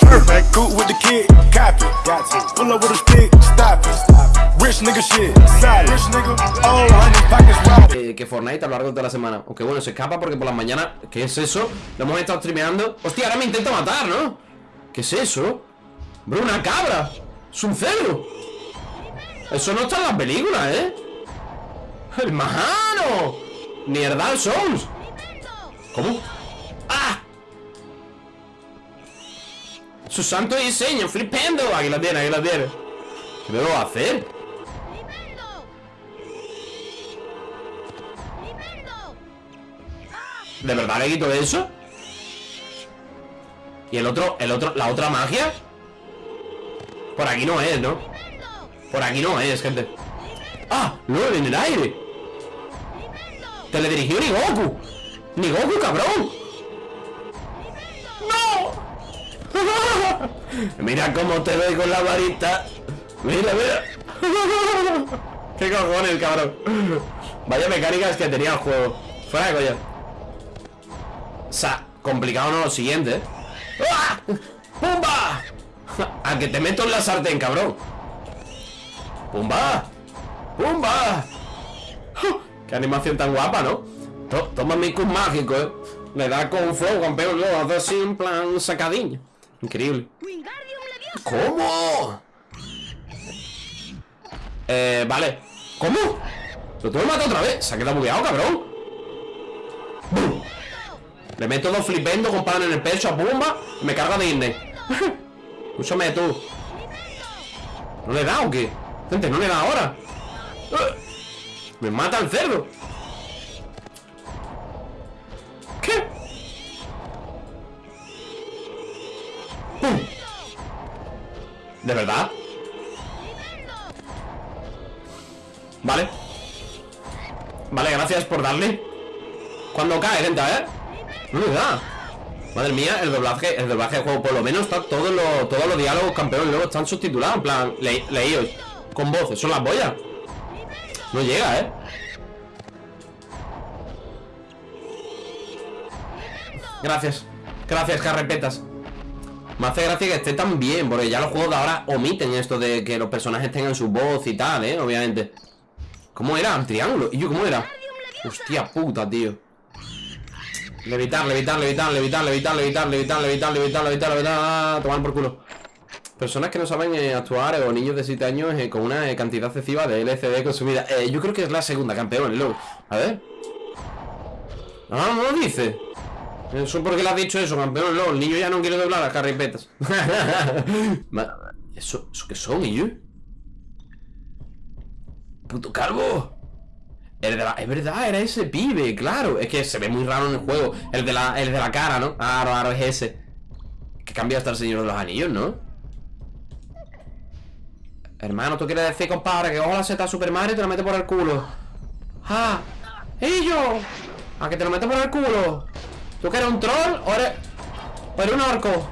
Perfect, cool with the kid. Pull up with a stick, stop it. Nigga shit, nigga. Eh, que Fortnite a lo largo de toda la semana Aunque bueno, se escapa porque por las mañanas ¿Qué es eso? Lo hemos estado streameando Hostia, ahora me intenta matar, ¿no? ¿Qué es eso? Bro, una cabra Es un cerdo Eso no está en las películas, ¿eh? ¡El majano! ¡Mierda, Souls! ¿Cómo? ¡Ah! Su santo diseño, flipendo Aquí la tiene, aquí la tiene ¿Qué debo hacer? ¿De verdad le quito eso? ¿Y el otro, el otro, la otra magia? Por aquí no es, ¿no? Por aquí no es, gente ¡Ah! ¡LOL en el aire! Teledirigió ni Goku ¡Ni Goku, cabrón! ¡No! mira cómo te ve con la varita Mira, mira ¿Qué cojones, cabrón? Vaya mecánicas que tenía el juego Fuera de coña O sea, complicado no lo siguiente ¿eh? ¡Ah! ¡Pumba! A que te meto en la sartén, cabrón ¡Pumba! ¡Pumba! ¡Qué animación tan guapa, ¿no? Toma mi cus mágico, ¿eh? Le da con fuego, campeón, luego hace así en plan sacadillo Increíble ¿Cómo? Eh, vale ¿Cómo? ¿Lo que matar otra vez? Se ha quedado bugueado, cabrón Le meto dos flipendo con pan en el pecho a Pumba Y me carga Disney Escúchame tú ¿No le da o qué? Gente, no le da ahora Me mata el cerdo ¿De verdad? Vale Vale, gracias por darle Cuando cae, lenta, ¿eh? No le da Madre mía, el doblaje, el doblaje del juego Por lo menos está todos los, todos los diálogos campeones Luego están subtitulados, en plan, le, leídos Con voces, son las boyas No llega, ¿eh? Gracias Gracias, carrepetas me hace gracia que esté tan bien Porque ya los juegos de ahora omiten esto de que los personajes tengan su voz y tal, ¿eh? Obviamente ¿Cómo era? ¿Un triángulo? ¿Y yo cómo era? Hostia puta, tío Levitar, levitar, levitar, levitar, levitar, levitar, levitar, levitar, levitar, levitar, levitar Tomar por culo Personas que no saben eh, actuar o niños de 7 años eh, con una eh, cantidad excesiva de LCD consumida Yo creo que es la segunda campeón, luego A ver Ah, no lo dice Eso porque le has dicho eso, campeón, luego El niño ya no quiere doblar las carripetas ¿Eso, ¿Eso qué son, ellos? puto calvo el de la, Es verdad, era ese pibe, claro Es que se ve muy raro en el juego El de la, el de la cara, ¿no? Ah, raro es ese Que cambia hasta el señor de los anillos, ¿no? Hermano, ¿tú quieres decir, compadre Que ojo la seta Super Mario y te lo mete por el culo ¡Ah! ¡Ello! ¿A que te lo mete por el culo? ¿Tú que eres un troll o eres... un orco?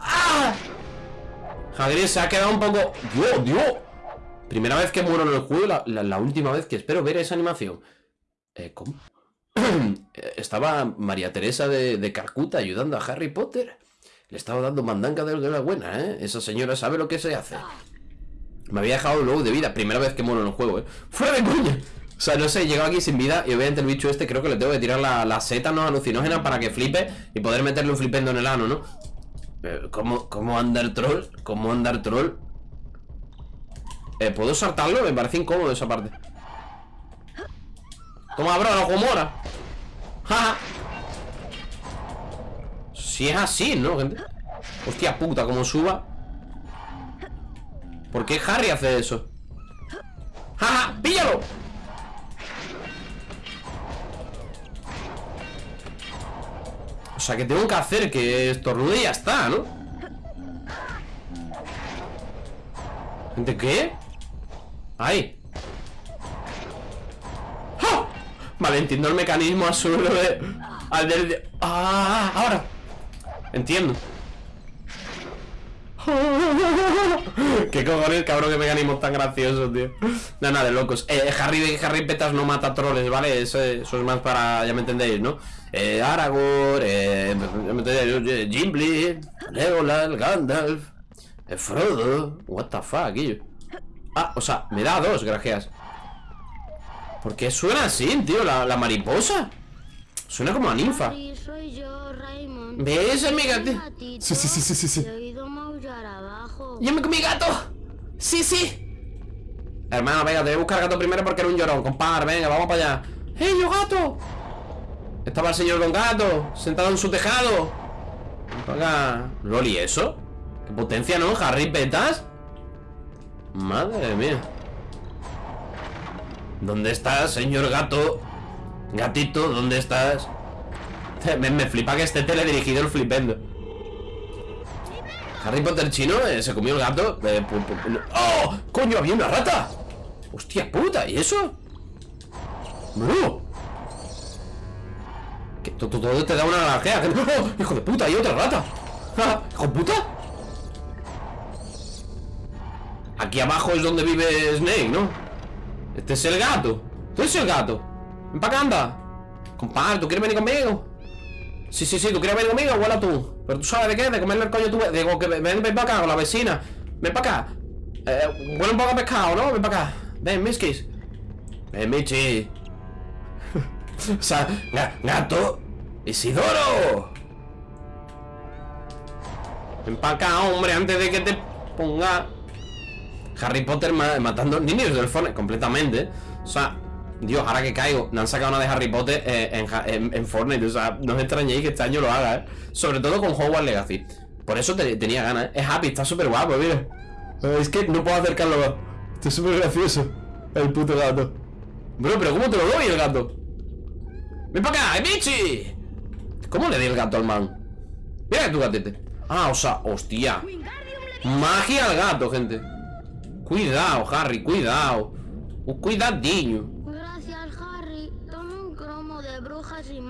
¡Ah! Hagrid se ha quedado un poco... ¡Dios, Dios! Primera vez que muero en el juego la, última vez que espero ver esa animación. Eh, ¿Cómo? Estaba María Teresa de, de, Calcuta ayudando a Harry Potter. Le estaba dando mandanga de la buena, ¿eh? Esa señora sabe lo que se hace. Me había dejado luego de vida. Primera vez que muero en el juego, ¿eh? ¡Fuera de coña! O sea, no sé, llegado aquí sin vida y obviamente el bicho este creo que le tengo que tirar la, la seta no alucinógena para que flipe y poder meterle un flipendo en el ano, ¿no? Eh, ¿Cómo, ¿Cómo anda el troll? ¿Cómo anda el troll? Eh, ¿Puedo saltarlo? Me parece incómodo esa parte Toma, bro, no mora ¡Ja! Si es así, ¿no, gente? Hostia puta, como suba ¿Por qué Harry hace eso? ¡Ja, ja! ¡Píllalo! Sea, que tengo que hacer que estornude y ya está, ¿no? ¿De qué? ¡Ay! ¡Ah! Vale, entiendo el mecanismo absurdo de... Al del... ¡Ah! Ahora Entiendo ¿Qué cojones, cabrón, qué mecanismos tan graciosos, tío? No, nada de locos. Eh, Harry, Harry Petas no mata troles, ¿vale? Eso, eso es más para, ya me entendéis, ¿no? Eh, Aragorn, eh, ya me entendéis, Gimli, Legolas, Gandalf, eh, Frodo. What the fuck, tío. Ah, o sea, me da dos, gracias. ¿Por qué suena así, tío? La, la mariposa. Suena como a ninfa. ¿Ves, amiga? Sí, sí, sí, sí, sí, sí. He oído maullar abajo. ¡Yo me comí gato! ¡Sí, sí! Hermano, venga, te voy a buscar gato primero porque era un llorón, compadre, venga, vamos para allá ¡Hey, yo gato! Estaba el señor Don Gato, sentado en su tejado Venga, Loli, ¿eso? ¿Qué potencia, no? ¿Harry Petas? Madre mía ¿Dónde estás, señor gato? Gatito, ¿dónde estás? Me, me flipa que esté teledirigido el flipendo Harry Potter chino eh, se comió el gato. Eh, ¡Oh! ¡Coño, había una rata! ¡Hostia puta! ¿Y eso? To- to- Todo te da una naranja. ¡Oh! ¡Hijo de puta! ¡Hay otra rata! ¡Ah! ¡Hijo de puta! Aquí abajo es donde vive Snake, ¿no? Este es el gato. Tú eres el gato. Ven para acá, anda. Compadre, ¿tú quieres venir conmigo? Sí, sí, sí, tú quieres venir conmigo, huela tú. Pero tú sabes de qué, de comerle el coño tú. Digo que ven, ven para acá con la vecina. Ven para acá. Eh, huele un poco a pescado, ¿no? Ven para acá. Ven, Miskis. Ven, Michi. o sea, ga- gato. Isidoro. Ven para acá, hombre, antes de que te ponga. Harry Potter ma- matando niños del Fortnite completamente. O sea, Dios, ahora que caigo, me han sacado una de Harry Potter eh, en, Ja- en- en Fortnite. O sea, no os extrañéis que este año lo haga, ¿eh? Sobre todo con Hogwarts Legacy. Por eso te- tenía ganas, ¿eh? Es happy, está súper guapo, mira. Eh, Es que no puedo acercarlo más. Está súper gracioso. El puto gato. Bro, pero ¿cómo te lo doy el gato? ¡Ven para acá, Michi! ¿Cómo le di el gato al man? Mira tu gatete. Ah, o sea, hostia. Magia al gato, gente. Cuidado, Harry, cuidado. Cuidadinho.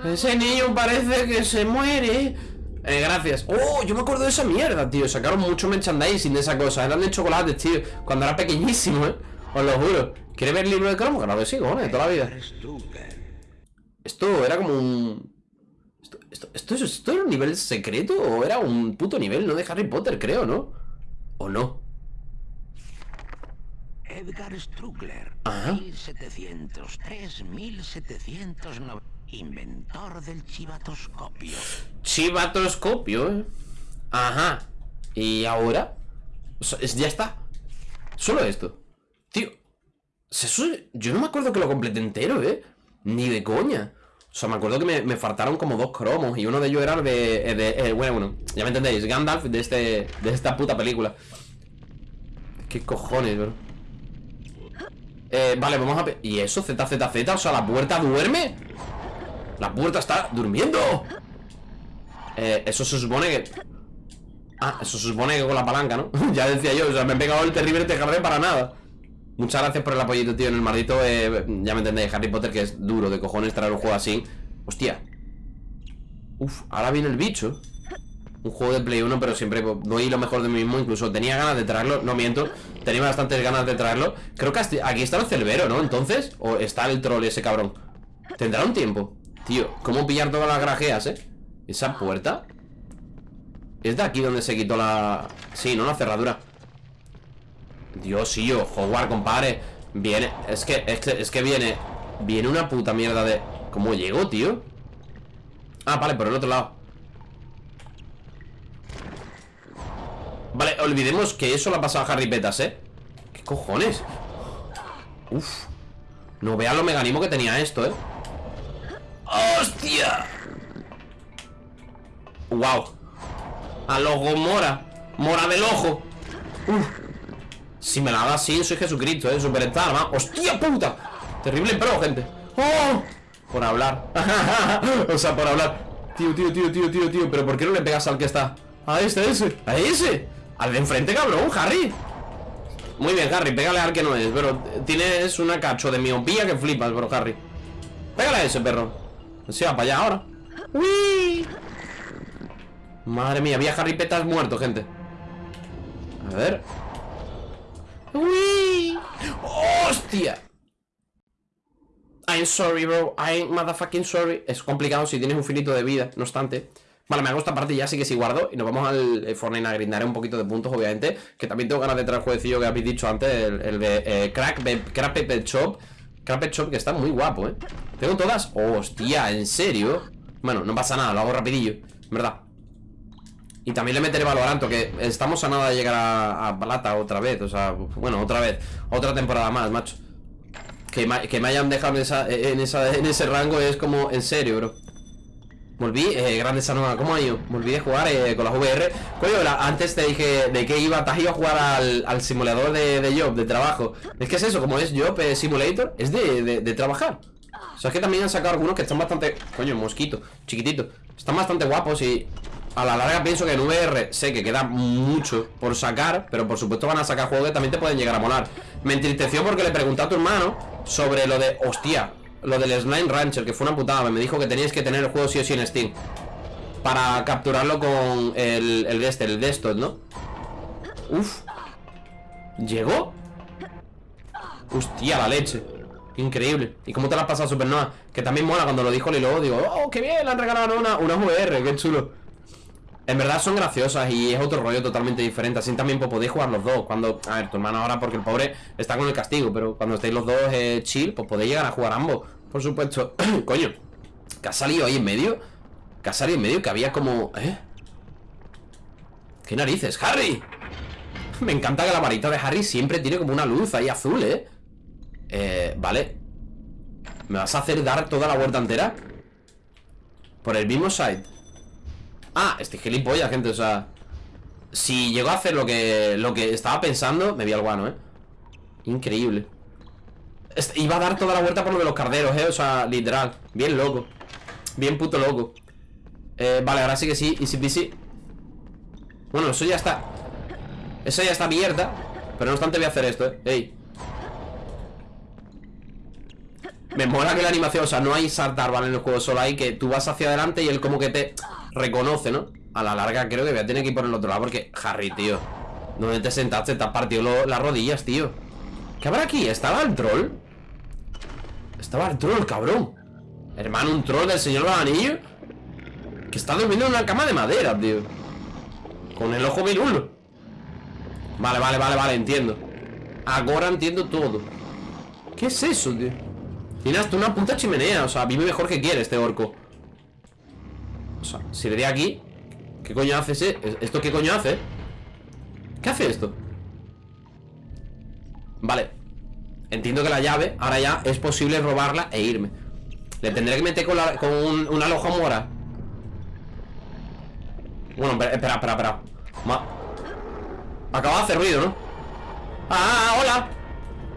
Ese niño parece que se muere. Eh, gracias. Oh, yo me acuerdo de esa mierda, tío. Sacaron mucho merchandising de esa cosa. Eran de chocolates, tío. Cuando era pequeñísimo, ¿eh? Os lo juro. ¿Quieres ver el libro de cromo? Claro que sí, cojones, toda la vida. Esto era como un... Esto, esto, esto, esto, era un nivel secreto o era un puto nivel, ¿no? De Harry Potter, creo, ¿no? ¿O no? Edgar Strugler, 1703-1790 inventor del chivatoscopio. Chivatoscopio, ¿eh? Ajá. ¿Y ahora? Ya está. Solo esto. Tío. Yo no me acuerdo que lo completé entero, ¿eh? Ni de coña. O sea, me acuerdo que me, faltaron como dos cromos y uno de ellos era el de... de- bueno, bueno, ya me entendéis. Gandalf de, este, de esta puta película. ¿Qué cojones, bro? Eh, vale, vamos a... ¿Y eso? ZZZ, o sea, la puerta duerme. La puerta está durmiendo. Eh, eso se supone que... Ah, eso se supone que con la palanca, ¿no? ya decía yo, o sea, me he pegado el terrible tejarre para nada. Muchas gracias por el apoyito, tío, en el maldito... eh, ya me entendéis, Harry Potter, que es duro de cojones traer un juego así. Hostia. Uf, ahora viene el bicho. Un juego de Play 1, pero siempre doy lo mejor de mí mismo. Incluso tenía ganas de traerlo, no miento. Tenía bastantes ganas de traerlo. Creo que aquí está el cerbero, ¿no? Entonces, o está el troll ese cabrón. Tendrá un tiempo. Tío, ¿cómo pillar todas las grajeas, eh? Esa puerta. Es de aquí donde se quitó la... Sí, ¿no? La cerradura. Dios, sí, yo, Hogwarts, compadre. Viene... Es que, es que, es que viene... Viene una puta mierda de... ¿Cómo llegó, tío? Ah, vale, por el otro lado. Vale, olvidemos que eso lo ha pasado a Harry Petas, ¿eh? ¿Qué cojones? Uf. No veas lo mecanismo que tenía esto, ¿eh? ¡Hostia! ¡Wow! Al ojo mora. Mora del ojo. Si me la da así, soy Jesucristo, ¿eh? Superstar, ¿no? ¡Hostia puta! Terrible pro, gente. ¡Oh! Por hablar. o sea, por hablar. Tío, tío, tío, tío, tío, tío. ¿Pero por qué no le pegas al que está? A este, a ese. A ese. Al de enfrente, cabrón, Harry. Muy bien, Harry, pégale al que no es. Pero tienes una cacho de miopía que flipas, bro, Harry. Pégale a ese perro. Se va para allá ahora. ¡Uy! Madre mía, había Harry Petas muerto, gente. A ver. ¡Uy! ¡Hostia! I'm sorry, bro. I'm motherfucking sorry. Es complicado si tienes un finito de vida, no obstante. Vale, me hago esta parte ya, así que sí guardo. Y nos vamos al eh, Fortnite a grindaré un poquito de puntos, obviamente. Que también tengo ganas de traer el jueguecillo que habéis dicho antes, el, el de eh, Crack, Crack Pepper Shop. Pepper Shop, que está muy guapo, ¿eh? ¿Tengo todas? Hostia, ¿en serio? Bueno, no pasa nada, lo hago rapidillo, en verdad. Y también le meteré Valoranto, que estamos a nada de llegar a, Plata otra vez. O sea, bueno, otra vez. Otra temporada más, macho. Que que me hayan dejado en, esa, en ese rango es como, en serio, bro. Volví, eh, grande Sanoa, ¿cómo ha ido? Volví de jugar eh, con las VR. Coño, antes te dije de que iba, te has ido a jugar al, al simulador de, de job, de trabajo. Es que es eso, como es job eh, simulator, es de, de, de trabajar. O sea, es que también han sacado algunos que están bastante. Coño, mosquito, chiquitito. Están bastante guapos y. A la larga pienso que en VR sé que queda mucho por sacar, pero por supuesto van a sacar juegos que también te pueden llegar a molar. Me entristeció porque le pregunté a tu hermano sobre lo de, hostia, lo del Slime Rancher, que fue una putada. Me dijo que teníais que tener el juego sí o sí en Steam. Para capturarlo con el, el este, el desktop, ¿no? Uf. ¿Llegó? Hostia, la leche. Increíble. ¿Y cómo te la has pasado, Supernova? Que también mola cuando lo dijo Lilo. Digo, oh, qué bien, le han regalado una, una VR, qué chulo. En verdad son graciosas y es otro rollo totalmente diferente. Así también pues, podéis jugar los dos. Cuando, a ver, tu hermano ahora porque el pobre está con el castigo, pero cuando estéis los dos eh, chill, pues podéis llegar a jugar ambos. Por supuesto. Coño, que ha salido ahí en medio. Que ha salido en medio que había como. ¿Eh? ¿Qué narices? ¡Harry! Me encanta que la varita de Harry siempre tiene como una luz ahí azul, ¿eh? Eh, vale. ¿Me vas a hacer dar toda la vuelta entera? Por el mismo side. Ah, este gilipollas, gente, o sea Si llegó a hacer lo que Lo que estaba pensando, me vi al guano, eh Increíble Iba a dar toda la vuelta por lo de los carderos, eh O sea, literal, bien loco Bien puto loco eh, Vale, ahora sí que sí, easy peasy Bueno, eso ya está Eso ya está abierta Pero no obstante voy a hacer esto, eh Ey Me mola que la animación, o sea, no hay saltar, ¿vale? En el juego solo hay que tú vas hacia adelante y él como que te reconoce, ¿no? A la larga creo que voy a tener que ir por el otro lado porque, Harry, tío ¿Dónde te sentaste? Te has partido las rodillas, tío ¿Qué habrá aquí? ¿Estaba el troll? Estaba el troll, cabrón Hermano, un troll del señor anillos Que está durmiendo en una cama de madera, tío Con el ojo virulo Vale, vale, vale, vale, entiendo Ahora entiendo todo ¿Qué es eso, tío? Tiene hasta una puta chimenea O sea, vive mejor que quiere este orco O sea, si le di aquí ¿Qué coño hace ese? ¿Esto qué coño hace? ¿Qué hace esto? Vale Entiendo que la llave, ahora ya es posible robarla e irme Le tendré que meter con, un- una lojomora Bueno, espera, espera, espera. Ma- Acaba de hacer ruido, ¿no? ¡Ah, hola!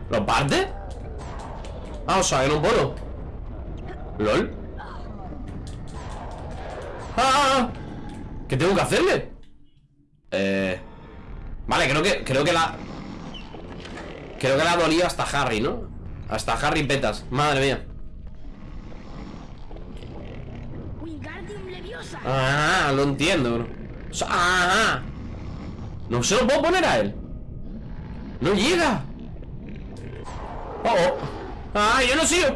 ¿Lo parte? Ah, o sea, que no puedo ¿Lol? ¡Ah! ¿Qué tengo que hacerle? Eh... Vale, creo que, creo que la... Creo que la ha dolido hasta Harry, ¿no? Hasta Harry petas, madre mía. Ah, lo entiendo, bro. Sea, ah, No se lo puedo poner a él. No llega. Oh, oh. Ah, yo no sigo.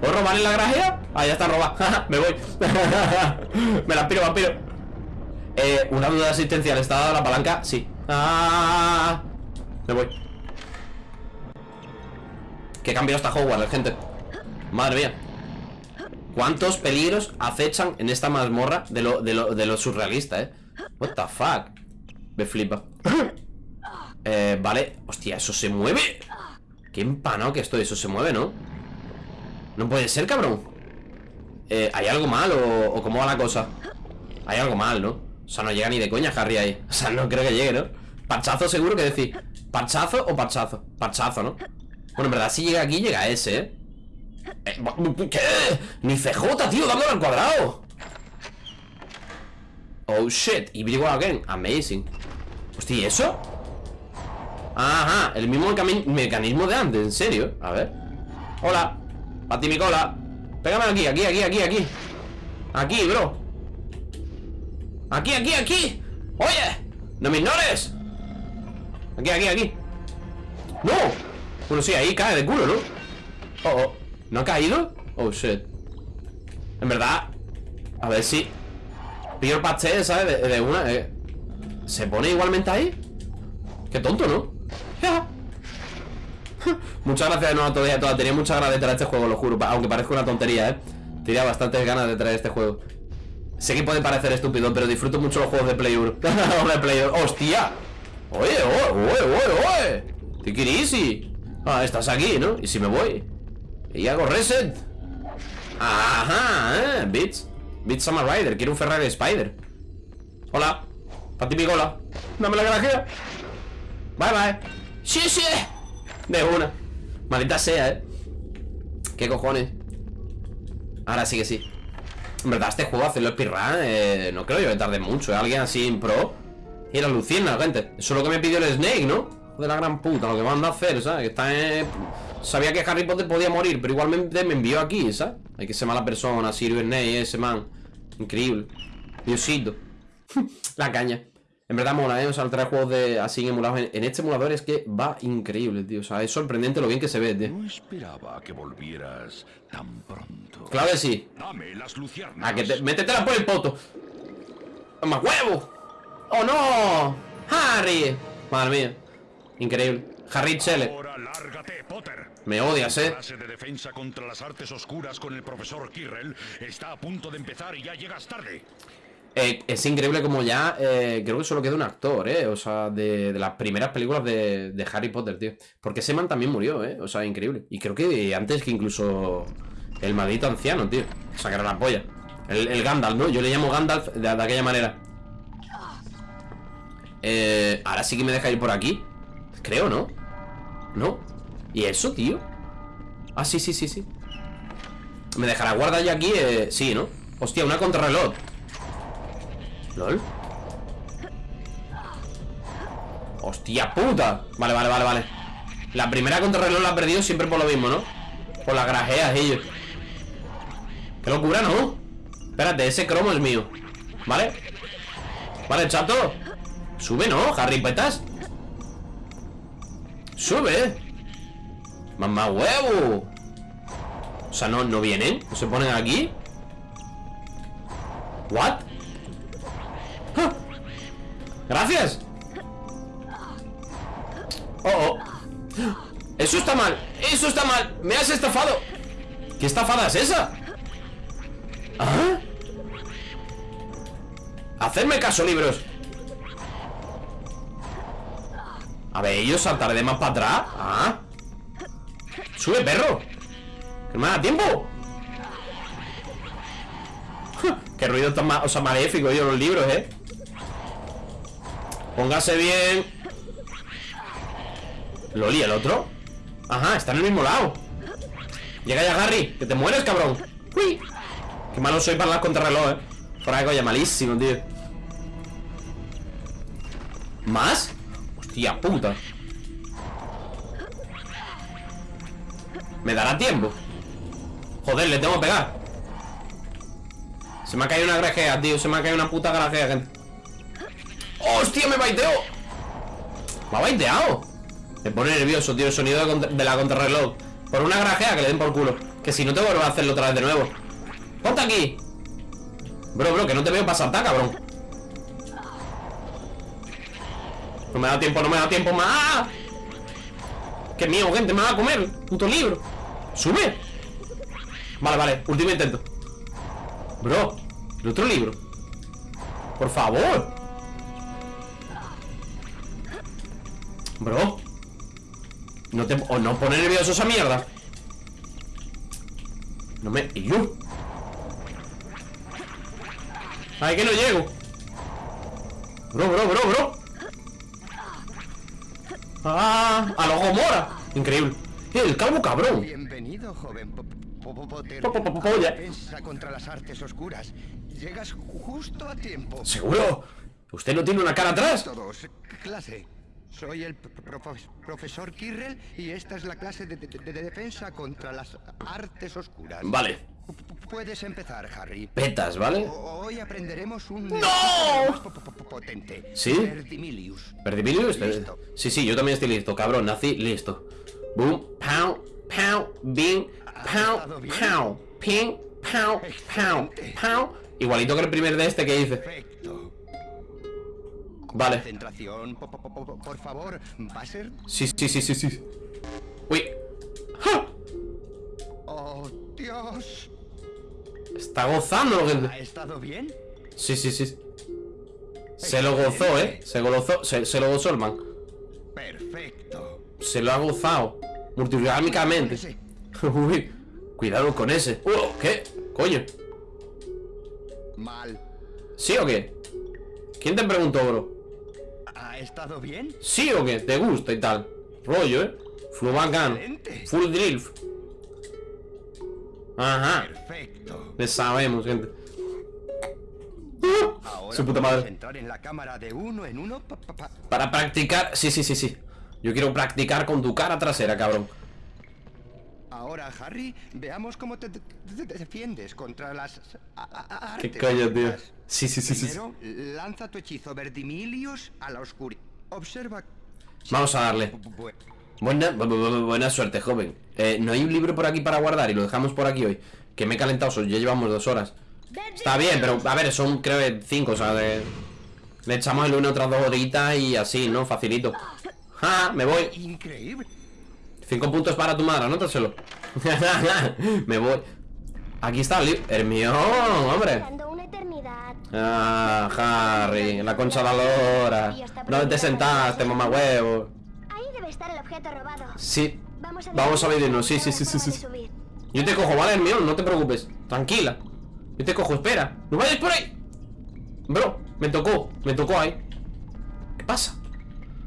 ¿Puedo robar en la grajea? Ah, ya está robada. Me voy. Me la piro, vampiro eh, una duda asistencial. ¿Está dada la palanca? Sí. Ah Me voy Qué cambio está Hogwarts, gente Madre mía ¿Cuántos peligros acechan en esta mazmorra de lo, de lo, de lo surrealista, eh? What the fuck Me flipa eh, Vale Hostia, ¿eso se mueve? Qué empanado que estoy Eso se mueve, ¿no? No puede ser, cabrón eh, ¿Hay algo mal o, o cómo va la cosa? Hay algo mal, ¿no? O sea, no llega ni de coña Harry ahí O sea, no creo que llegue, ¿no? Parchazo seguro que decir ¿Parchazo o parchazo? Parchazo, ¿no? Bueno, en verdad si llega aquí llega ese, ¿eh? Eh, ¿Qué? Ni CJ, tío, dándole al cuadrado. Oh shit, y Big again. Amazing. Hostia, ¿y eso? Ajá, el mismo mecanismo de antes, en serio A ver. Hola, pati mi cola. Pégame aquí, aquí, aquí, aquí, aquí. Aquí, bro. Aquí, aquí, aquí. Oye ¡No me ignores! Aquí, aquí, aquí. ¡No! Bueno, sí, ahí cae de culo, ¿no? Oh, oh ¿No ha caído? Oh, shit En verdad A ver si Pillo el pastel, ¿sabes? De, de una eh. ¿Se pone igualmente ahí? Qué tonto, ¿no? Muchas gracias de nuevo a todos y a todas Tenía muchas ganas de traer este juego, lo juro Aunque parezca una tontería, ¿eh? Tenía bastantes ganas de traer este juego Sé que puede parecer estúpido, pero disfruto mucho los juegos de Play 1 De Play 1 ¡Hostia! Oye, oye, oye, oye, oye Take it easy Ah, estás aquí, ¿no? ¿Y si me voy? Y hago reset Ajá, eh Beats. Beats Summer Rider Quiero un Ferrari Spider. Hola. Para ti, Picola. Dame la grajea Bye, bye. Sí, sí. De una. Maldita sea, eh ¿Qué cojones? Ahora sí que sí. En verdad, este juego hacerlo speedrun eh, No creo yo que tarde mucho ¿eh? Alguien así en pro. Y la lucina, gente. Eso es lo que me pidió el Snake, ¿no? De la gran puta, lo que van a hacer, ¿sabes? Está en... Sabía que Harry Potter podía morir, pero igualmente me envió aquí, ¿sabes? Hay que ser mala persona, Sirius Snake, ese man. Increíble. Diosito. la caña. En verdad mola, ¿eh? O sea, el traer juegos de así emulados en, en, este emulador es que va increíble, tío. O sea, es sorprendente lo bien que se ve, tío. No esperaba que volvieras tan pronto. Claro que sí. Dame las luciérnagas. A que te... Métetela por el poto. ¡Más huevo! ¡Oh, no! ¡Harry! Madre mía. Increíble. Harry Potter. Me odias, eh. clase de defensa contra las artes oscuras con el profesor Kirrell está a punto de empezar y ya llegas tarde. Eh, es increíble como ya eh, Creo que solo queda un actor, eh O sea, de, de las primeras películas de, de, Harry Potter, tío Porque ese man también murió, eh O sea, increíble Y creo que antes que incluso El maldito anciano, tío O sea, que era la polla El, el Gandalf, ¿no? Yo le llamo Gandalf de, de aquella manera Eh... Ahora sí que me deja ir por aquí Creo, ¿no? ¿No? ¿Y eso, tío? Ah, sí, sí, sí, sí ¿Me dejará guardar ya aquí? Eh, sí, ¿no? Hostia, una contrarreloj ¿Lol? ¡Hostia puta! Vale, vale, vale, vale La primera contrarreloj la ha perdido siempre por lo mismo, ¿no? Por las grajeas, ellos ¡Qué locura, ¿no? Espérate, ese cromo es mío ¿Vale? Vale, chato Sube, ¿no? Harry Petas Sube Mamá huevo O sea, no, no vienen ¿No se ponen aquí? ¿What? ¡Ah! Gracias Oh, oh Eso está mal Eso está mal Me has estafado ¿Qué estafada es esa? ¿Ah? Hacerme caso, libros A ver, ellos saltaré de más para atrás. Ah. Sube, perro. Que no me da tiempo. Qué ruido tan o sea, maléfico yo los libros, eh. Póngase bien. Loli, ¿el otro? Ajá, está en el mismo lado. Llega ya Harry, que te mueres, cabrón. Uy. Qué malo soy para las contrarreloj, eh. Fuera de malísimo, tío. ¿Más? Hostia puta. ¿Me dará tiempo? Joder, le tengo que pegar. Se me ha caído una grajea, tío. Se me ha caído una puta grajea, gente. ¡Hostia, me baiteó! Me ha baiteado. Me pone nervioso, tío El sonido de, la contrarreloj. Por una grajea que le den por culo. Que si no te vuelvo a hacerlo otra vez de nuevo. ¡Ponte aquí! Bro, bro, que no te veo pasar, cabrón No me da tiempo, no me da tiempo más ¡Qué miedo, gente! ¡Me va a comer! ¡Puto libro! ¡Sube! Vale, vale, último intento Bro, el otro libro Por favor Bro No te... O no pone nervioso esa mierda No me... ¿Y yo? Ay, que no llego Bro, bro, bro, bro ¡Ah! ¡A lo Gomora! Increíble. ¡El calvo cabrón! Bienvenido, joven polla. Defensa contra las artes oscuras. Llegas justo a tiempo. ¿Seguro? ¿Usted no tiene una cara atrás? Todos, clase. Soy el profe- profesor Kirrell y esta es la clase de defensa contra las artes oscuras. Vale. Puedes empezar, Harry. Petas, ¿vale? Hoy aprenderemos un... ¡No! potente. ¿Sí? Verdimilius. ¿Perdimilius? Listo. Sí, sí, yo también estoy listo, cabrón, nací listo. Boom, pow, pow, bing, pow, pow, ping, pow, pow, pow. Igualito que el primer de este que hice. Perfecto. Vale. Concentración, po- po- po- po- por favor. Va a ser... Sí, sí, sí, sí, sí. Uy. ¡Ja! Oh, Dios. Está gozando, gente. ¿Ha estado bien? Sí, sí, sí. Se lo gozó, ¿eh? Se lo gozó, se, se lo gozó el man. Perfecto. Se lo ha gozado. Multiorgánicamente. Ese. Uy. Cuidado con ese. Uh, ¿Qué? Coño. Mal. ¿Sí o qué? ¿Quién te preguntó, bro? ¿Ha estado bien? ¿Sí o qué? ¿Te gusta y tal? Rollo, ¿eh? Flu bacano. Excelente. Full drill. Ajá. Perfecto. Le sabemos, gente. Ahora Su puta madre. entrar en la cámara de uno en uno. pa- pa- pa- Para practicar. Sí, sí, sí, sí. Yo quiero practicar con tu cara trasera, cabrón. Ahora, Harry, veamos cómo te, te- te defiendes contra las a- a- ¿Qué artes coño, tío? Sí, sí, sí, sí. sí. Primero, lanza tu hechizo Verdimilius a la oscuridad. Observa. Vamos a darle. Bu- Buena, bu- bu- bu- buena suerte, joven. Eh, no hay un libro por aquí para guardar y lo dejamos por aquí hoy. Que me he calentado, so- ya llevamos dos horas. Está bien, pero a ver, son creo que cinco, o sea, de- le echamos el lunes otras dos horitas y así, ¿no? Facilito. ¡Ja! Me voy. Increíble. Cinco puntos para tu madre, anótaselo. me voy. Aquí está el libro. Hermión, hombre. Ah, Harry, la concha de la lora. ¿Dónde te sentaste, mamá huevo? Debe estar el objeto robado. Sí. Vamos a, Vamos a medirnos, sí, sí, sí, sí, sí. Yo te cojo, ¿vale, Hermión? No te preocupes. Tranquila. Yo te cojo, espera. ¡No vayas por ahí! Bro, me tocó. Me tocó ahí. ¿Qué pasa?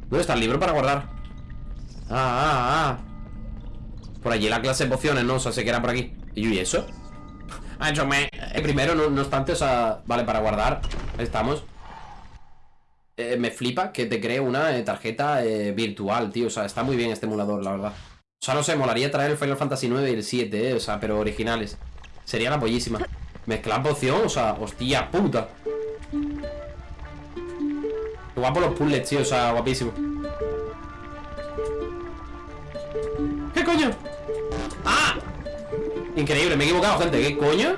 ¿Dónde está el libro para guardar? Ah, ah, ah. Por allí la clase de pociones, ¿no? O sea, sé que era por aquí. ¿Y yo, ¿y eso? Ah, yo me... El primero, no, no obstante, o sea... Vale, para guardar. Ahí estamos. Eh, me flipa que te cree una eh, tarjeta eh, virtual, tío. O sea, está muy bien este emulador, la verdad. O sea, no sé, molaría traer el Final Fantasy 9 y el 7, eh. O sea, pero originales. Sería la pollísima. Mezclar poción, o sea, hostia puta. Guapo los puzzles, tío, o sea, guapísimo. ¿Qué coño? ¡Ah! Increíble, me he equivocado, gente. ¿Qué coño?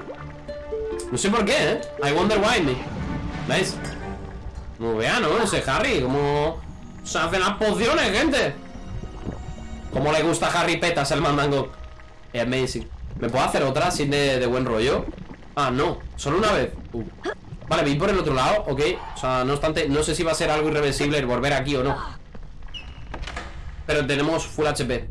No sé por qué, ¿eh? I wonder why me. ¿Veis? Como vean, ¿no? Ese Harry, como... Se hacen las pociones, gente. Como le gusta a Harry Petas el mandango. Es amazing. ¿Me puedo hacer otra sin de, de buen rollo? Ah, no. Solo una vez. Uh. Vale, voy por el otro lado, ok. O sea, no obstante, no sé si va a ser algo irreversible el volver aquí o no. Pero tenemos full HP.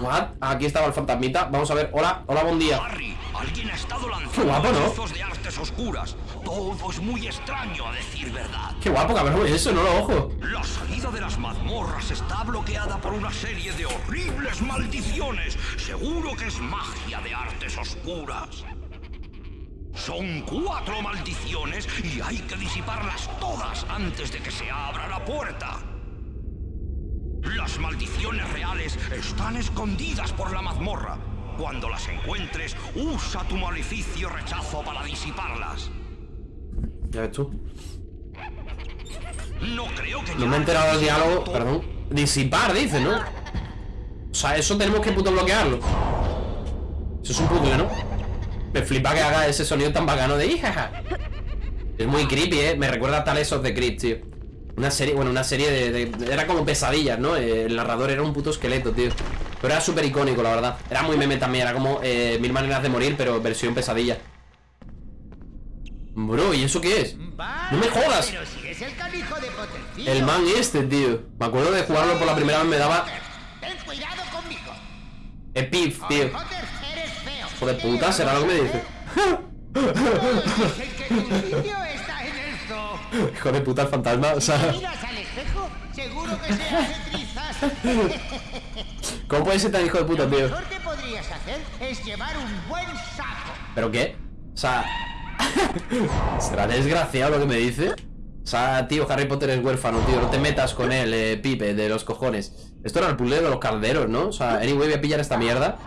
What? Aquí estaba el fantasmita. Vamos a ver. Hola, hola, buen día. Harry, alguien ha estado Qué lanzando guapo, ¿no? hechizos de artes oscuras. Todo es muy extraño, a decir verdad. Qué guapo, cabrón. Eso, no lo ojo. La salida de las mazmorras está bloqueada por una serie de horribles maldiciones. Seguro que es magia de artes oscuras. Son cuatro maldiciones y hay que disiparlas todas antes de que se abra la puerta. Las maldiciones reales están escondidas por la mazmorra. Cuando las encuentres, usa tu maleficio rechazo para disiparlas. Ya ves tú. No creo que No me he enterado del diálogo. Perdón. Disipar, dice, ¿no? O sea, eso tenemos que puto bloquearlo. Eso es un puzzle, ¿no? Me flipa que haga ese sonido tan bacano de hijaja. Es muy creepy, ¿eh? Me recuerda a Tales of the Crypt, tío. Una serie, bueno, una serie de, de- Era como pesadillas, ¿no? El narrador era un puto esqueleto, tío. Pero era súper icónico, la verdad. Era muy meme también, era como eh, Mil maneras de morir, pero versión pesadilla. Bro, ¿y eso qué es? ¡No me jodas! Pero si es el de man este, tío. Me acuerdo de jugarlo por la primera vez, me daba Ten cuidado conmigo. epif, tío. Hijo de puta, será lo que me dice. Hijo de puta, el fantasma. O sea. ¿cómo puede ser tan hijo de puta, Lo tío? mejor que podrías hacer es llevar un buen saco. ¿Pero qué? O sea, ¿será desgraciado lo que me dice? O sea, tío, Harry Potter es huérfano, tío. No te metas con él, eh, Pipe, de los cojones. Esto era el puzzle de los calderos, ¿no? O sea, anyway, voy a pillar esta mierda.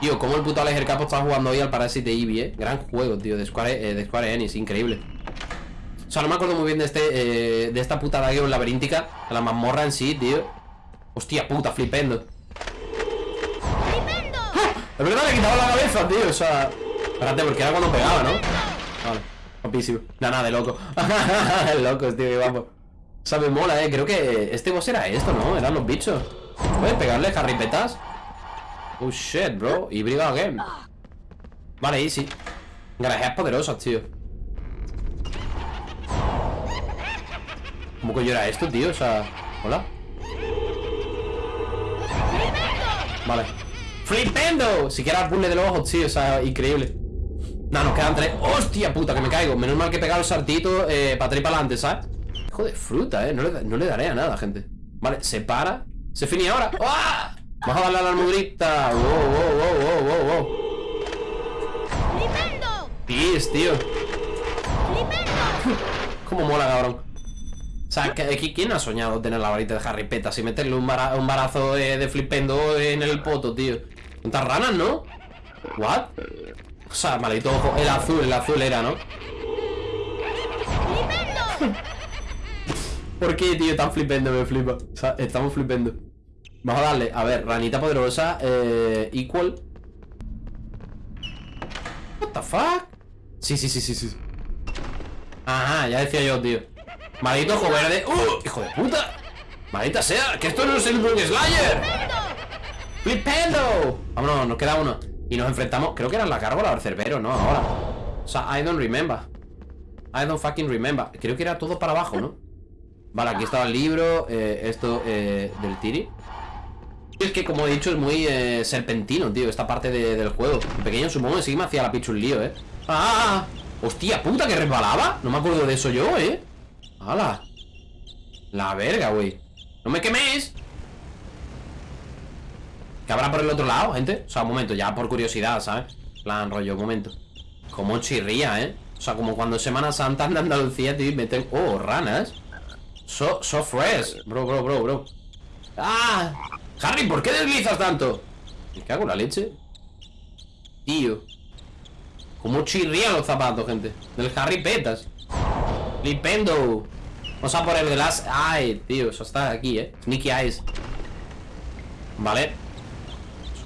Tío, como el puto Alex Capo está jugando hoy al Parasite Eevee, eh. Gran juego, tío, de Square, eh, de Square Enix, increíble. O sea, no me acuerdo muy bien de este eh, de esta puta dagueo laberíntica, de la mazmorra en sí, tío. Hostia puta, flipendo. ¡Ah! Es verdad, le he quitado la cabeza, tío, o sea... Espérate, porque era cuando pegaba, ¿no? Vale, guapísimo. Nada, nada, de loco. Locos, tío, qué guapo. O sea, me mola, eh. Creo que este boss era esto, ¿no? Eran los bichos. ¿Puedes pegarle jarripetas? Oh shit, bro. Y briga again. Vale, easy. Garajeas poderosas, tío. ¿Cómo yo era esto, tío? O sea. Hola. Vale. ¡Flipendo! Si quieres puzzle de los ojos, tío. O sea, increíble. No, nos quedan tres. ¡Hostia puta! Que me caigo. Menos mal que he pegado el saltito eh, para atrás y para adelante, ¿sabes? Hijo de fruta, eh. No le, no le daré a nada, gente. Vale, se para. Se finí ahora. ¡Ah! Vamos a darle a la armudrita. Wow, wow, wow, wow, wow, wow. ¡Flipendo! Tío. ¡Flipendo! Cómo mola, cabrón. O sea, ¿quién ha soñado tener la varita de Harry Petas y meterle un, bara- un barazo de, de flipendo en el poto, tío? ¿Cuántas ranas, no? ¿What? O sea, maldito ojo. El azul, el azul era, ¿no? ¿Por qué, tío? Tan flipendo, me flipa. O sea, estamos flipendo. Vamos a darle, a ver, ranita poderosa, eh, equal. What the fuck? Sí, sí, sí, sí, sí. Ajá, ya decía yo, tío. Maldito ojo verde. ¡Uh! ¡Hijo de puta! ¡Maldita sea! ¡Que esto no es el Slayer! ¡Flipendo! Vámonos, nos queda uno. Y nos enfrentamos, creo que era la gárgola o el cerbero, ¿no? Ahora. O sea, I don't remember. I don't fucking remember. Creo que era todo para abajo, ¿no? Vale, aquí estaba el libro. eh, esto eh, del Tiri. Es que, como he dicho, es muy eh, serpentino, tío, esta parte de- del juego. El pequeño supongo que sí me hacía la pichu un lío, ¿eh? ¡Ah! ¡Hostia puta, que resbalaba! No me acuerdo de eso yo, ¿eh? ¡Hala! La verga, güey. ¡No me queméis! ¿Qué habrá por el otro lado, gente? O sea, un momento, ya por curiosidad, ¿sabes? Plan, rollo, un momento. Como chirría, ¿eh? O sea, como cuando Semana Santa en Andalucía, y meten... ¡Oh, ranas! So, so fresh. Bro, bro, bro, bro. ¡Ah! Harry, ¿por qué deslizas tanto? Me cago en la leche. Tío. Cómo chirrían los zapatos, gente. Del Harry Petas. Flipendo. Vamos a por el de las... Ay, tío, eso está aquí, eh. Sneaky Eyes. Vale.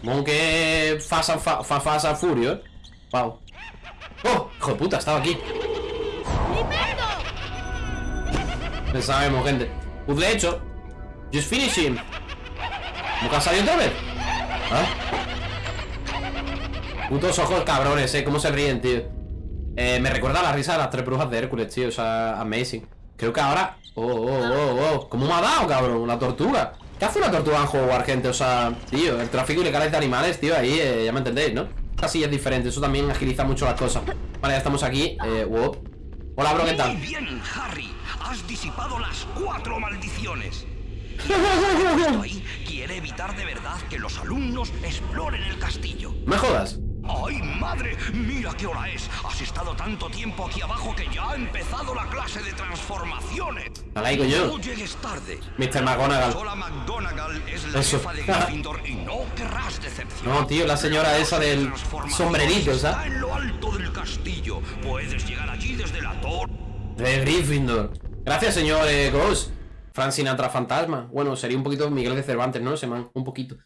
Supongo que Fast and, fa, fa- Fast and Furious. Wow. ¡Oh! Hijo de puta, estaba aquí. Ya sabemos, gente. Puzzle hecho. Just finishing. ¿Cómo que ha salido otra vez? ¿Ah? Putos ojos cabrones, eh. Cómo se ríen, tío. Eh, me recuerda a la risa de las tres brujas de Hércules, tío. O sea, amazing. Creo que ahora. Oh, oh, oh, oh. ¿Cómo me ha dado, cabrón? La tortuga. ¿Qué hace una tortuga en juego, gente? O sea, tío, el tráfico ilegal de animales, tío, ahí, eh, ya me entendéis, ¿no? Así es diferente, eso también agiliza mucho las cosas. Vale, ya estamos aquí. Eh, wow. Hola, bro, ¿qué Muy tal? bien, Harry. Has disipado las cuatro maldiciones. Y esto ahí quiere evitar de verdad que los alumnos exploren el castillo. ¿Me jodas? ¡Ay, madre! ¡Mira qué hora es! Has estado tanto tiempo aquí abajo que ya ha empezado la clase de transformaciones. La laico yo. No llegues tarde. Mr. McGonagall. Sola McGonagall es la Eso. jefa de Gryffindor y no querrás decepcionar. No, tío, la señora esa del sombrerito, Está ¿sabes? en lo alto del castillo. Puedes llegar allí desde la torre. De Gryffindor. Gracias, señor eh, Ghost. Frank Sinatra Fantasma. Bueno, sería un poquito Miguel de Cervantes, ¿no? Ese man, un poquito.